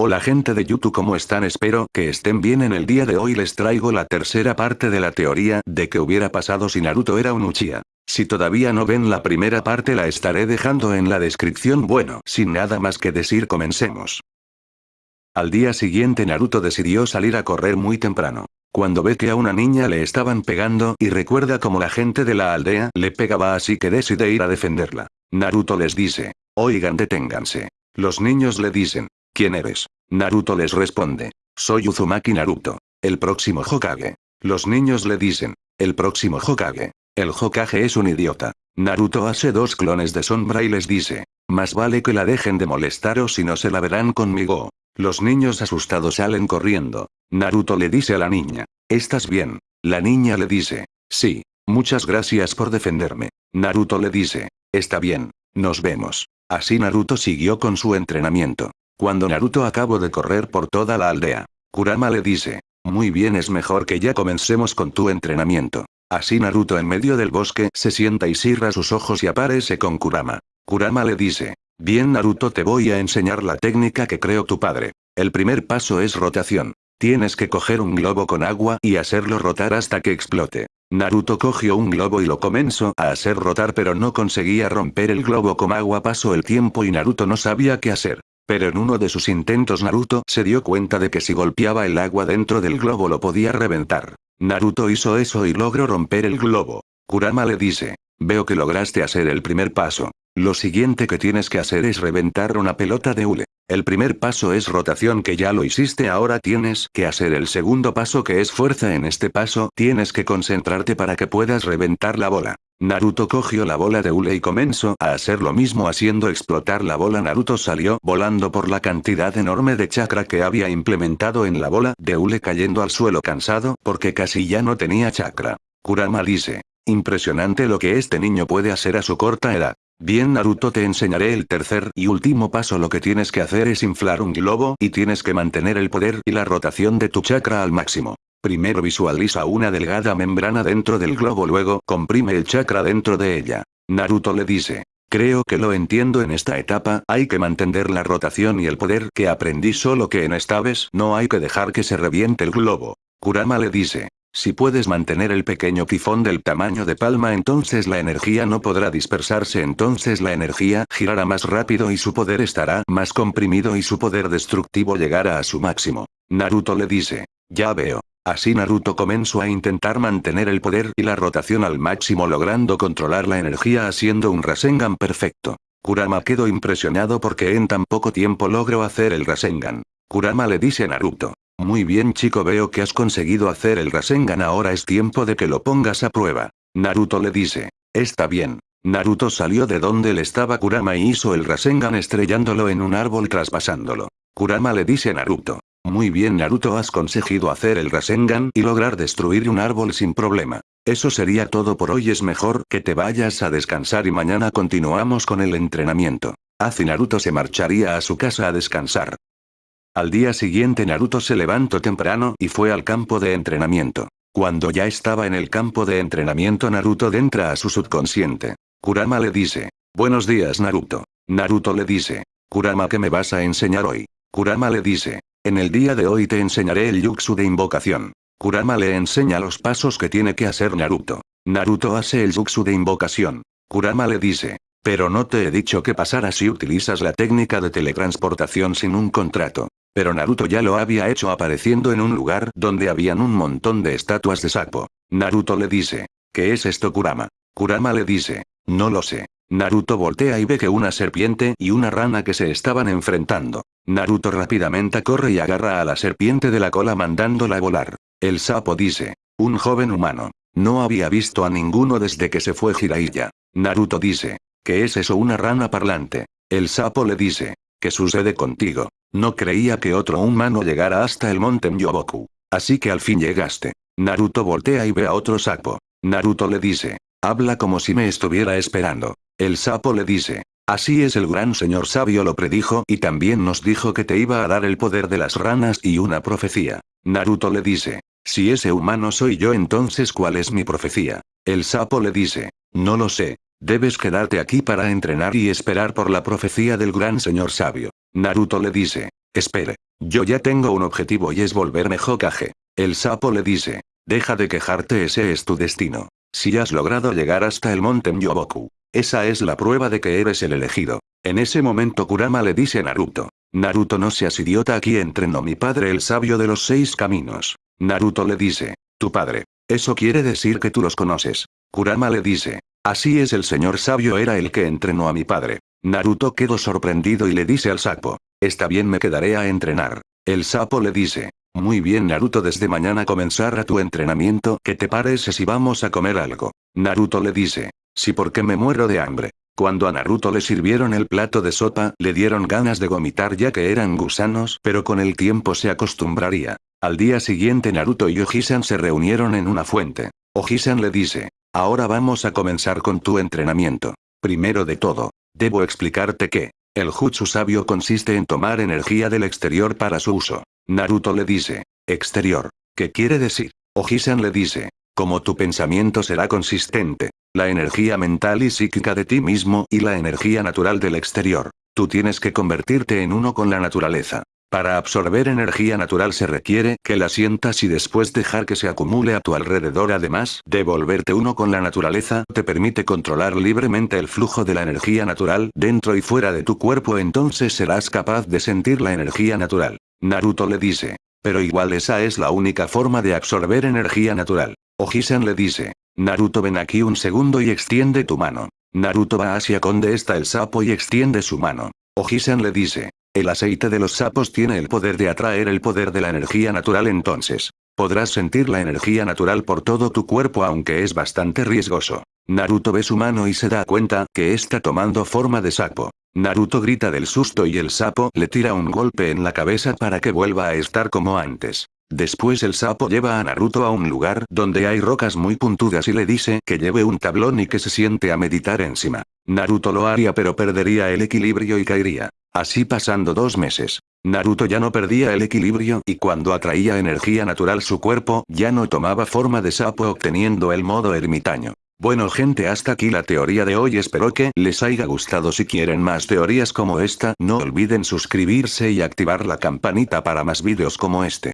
Hola gente de YouTube ¿cómo están? Espero que estén bien en el día de hoy les traigo la tercera parte de la teoría de que hubiera pasado si Naruto era un Uchiha. Si todavía no ven la primera parte la estaré dejando en la descripción bueno, sin nada más que decir comencemos. Al día siguiente Naruto decidió salir a correr muy temprano. Cuando ve que a una niña le estaban pegando y recuerda como la gente de la aldea le pegaba así que decide ir a defenderla. Naruto les dice, oigan deténganse. Los niños le dicen, ¿Quién eres? Naruto les responde. Soy Uzumaki Naruto. El próximo Hokage. Los niños le dicen. El próximo Hokage. El Hokage es un idiota. Naruto hace dos clones de sombra y les dice. Más vale que la dejen de molestar o si no se la verán conmigo. Los niños asustados salen corriendo. Naruto le dice a la niña. ¿Estás bien? La niña le dice. Sí. Muchas gracias por defenderme. Naruto le dice. Está bien. Nos vemos. Así Naruto siguió con su entrenamiento. Cuando Naruto acabó de correr por toda la aldea, Kurama le dice, muy bien es mejor que ya comencemos con tu entrenamiento. Así Naruto en medio del bosque se sienta y cierra sus ojos y aparece con Kurama. Kurama le dice, bien Naruto te voy a enseñar la técnica que creó tu padre. El primer paso es rotación. Tienes que coger un globo con agua y hacerlo rotar hasta que explote. Naruto cogió un globo y lo comenzó a hacer rotar pero no conseguía romper el globo con agua pasó el tiempo y Naruto no sabía qué hacer. Pero en uno de sus intentos Naruto se dio cuenta de que si golpeaba el agua dentro del globo lo podía reventar. Naruto hizo eso y logró romper el globo. Kurama le dice, veo que lograste hacer el primer paso. Lo siguiente que tienes que hacer es reventar una pelota de hule. El primer paso es rotación que ya lo hiciste ahora tienes que hacer el segundo paso que es fuerza en este paso tienes que concentrarte para que puedas reventar la bola. Naruto cogió la bola de hule y comenzó a hacer lo mismo haciendo explotar la bola Naruto salió volando por la cantidad enorme de chakra que había implementado en la bola de hule cayendo al suelo cansado porque casi ya no tenía chakra. Kurama dice. Impresionante lo que este niño puede hacer a su corta edad. Bien Naruto te enseñaré el tercer y último paso lo que tienes que hacer es inflar un globo y tienes que mantener el poder y la rotación de tu chakra al máximo. Primero visualiza una delgada membrana dentro del globo luego comprime el chakra dentro de ella. Naruto le dice. Creo que lo entiendo en esta etapa, hay que mantener la rotación y el poder que aprendí solo que en esta vez no hay que dejar que se reviente el globo. Kurama le dice. Si puedes mantener el pequeño tifón del tamaño de palma entonces la energía no podrá dispersarse entonces la energía girará más rápido y su poder estará más comprimido y su poder destructivo llegará a su máximo. Naruto le dice. Ya veo. Así Naruto comenzó a intentar mantener el poder y la rotación al máximo logrando controlar la energía haciendo un Rasengan perfecto. Kurama quedó impresionado porque en tan poco tiempo logró hacer el Rasengan. Kurama le dice a Naruto. Muy bien chico veo que has conseguido hacer el Rasengan ahora es tiempo de que lo pongas a prueba. Naruto le dice. Está bien. Naruto salió de donde le estaba Kurama y hizo el Rasengan estrellándolo en un árbol traspasándolo. Kurama le dice a Naruto. Muy bien Naruto has conseguido hacer el Rasengan y lograr destruir un árbol sin problema. Eso sería todo por hoy es mejor que te vayas a descansar y mañana continuamos con el entrenamiento. Así Naruto se marcharía a su casa a descansar. Al día siguiente Naruto se levantó temprano y fue al campo de entrenamiento. Cuando ya estaba en el campo de entrenamiento Naruto entra a su subconsciente. Kurama le dice. Buenos días Naruto. Naruto le dice. Kurama ¿qué me vas a enseñar hoy? Kurama le dice. En el día de hoy te enseñaré el Jutsu de invocación. Kurama le enseña los pasos que tiene que hacer Naruto. Naruto hace el Jutsu de invocación. Kurama le dice. Pero no te he dicho qué pasará si utilizas la técnica de teletransportación sin un contrato. Pero Naruto ya lo había hecho apareciendo en un lugar donde habían un montón de estatuas de sapo. Naruto le dice. ¿Qué es esto Kurama? Kurama le dice. No lo sé. Naruto voltea y ve que una serpiente y una rana que se estaban enfrentando. Naruto rápidamente corre y agarra a la serpiente de la cola mandándola volar. El sapo dice. Un joven humano. No había visto a ninguno desde que se fue Jiraiya. Naruto dice. ¿Qué es eso una rana parlante? El sapo le dice. ¿Qué sucede contigo? No creía que otro humano llegara hasta el monte Myoboku. Así que al fin llegaste. Naruto voltea y ve a otro sapo. Naruto le dice. Habla como si me estuviera esperando. El sapo le dice. Así es el gran señor sabio lo predijo y también nos dijo que te iba a dar el poder de las ranas y una profecía. Naruto le dice. Si ese humano soy yo entonces ¿cuál es mi profecía? El sapo le dice. No lo sé. Debes quedarte aquí para entrenar y esperar por la profecía del gran señor sabio. Naruto le dice. Espere. Yo ya tengo un objetivo y es volverme Hokage. El sapo le dice. Deja de quejarte ese es tu destino. Si has logrado llegar hasta el monte Myoboku. Esa es la prueba de que eres el elegido. En ese momento Kurama le dice a Naruto. Naruto no seas idiota aquí entrenó mi padre el sabio de los seis caminos. Naruto le dice. Tu padre. Eso quiere decir que tú los conoces. Kurama le dice. Así es el señor sabio era el que entrenó a mi padre. Naruto quedó sorprendido y le dice al sapo. Está bien me quedaré a entrenar. El sapo le dice. Muy bien Naruto desde mañana comenzará tu entrenamiento ¿qué te parece si vamos a comer algo? Naruto le dice. Sí porque me muero de hambre. Cuando a Naruto le sirvieron el plato de sopa, le dieron ganas de vomitar ya que eran gusanos, pero con el tiempo se acostumbraría. Al día siguiente Naruto y Ojisan se reunieron en una fuente. Ojisan le dice, ahora vamos a comenzar con tu entrenamiento. Primero de todo, debo explicarte que, el jutsu sabio consiste en tomar energía del exterior para su uso. Naruto le dice, exterior. ¿Qué quiere decir? Ojisan le dice, como tu pensamiento será consistente, la energía mental y psíquica de ti mismo y la energía natural del exterior. Tú tienes que convertirte en uno con la naturaleza. Para absorber energía natural se requiere que la sientas y después dejar que se acumule a tu alrededor. Además, de volverte uno con la naturaleza te permite controlar libremente el flujo de la energía natural dentro y fuera de tu cuerpo entonces serás capaz de sentir la energía natural. Naruto le dice. Pero igual esa es la única forma de absorber energía natural. Ojisan le dice. Naruto ven aquí un segundo y extiende tu mano. Naruto va hacia donde está el sapo y extiende su mano. Ojisan le dice. El aceite de los sapos tiene el poder de atraer el poder de la energía natural entonces. Podrás sentir la energía natural por todo tu cuerpo aunque es bastante riesgoso. Naruto ve su mano y se da cuenta que está tomando forma de sapo. Naruto grita del susto y el sapo le tira un golpe en la cabeza para que vuelva a estar como antes. Después el sapo lleva a Naruto a un lugar donde hay rocas muy puntudas y le dice que lleve un tablón y que se siente a meditar encima. Naruto lo haría pero perdería el equilibrio y caería. Así pasando dos meses. Naruto ya no perdía el equilibrio y cuando atraía energía natural su cuerpo ya no tomaba forma de sapo obteniendo el modo ermitaño. Bueno gente hasta aquí la teoría de hoy espero que les haya gustado si quieren más teorías como esta no olviden suscribirse y activar la campanita para más vídeos como este.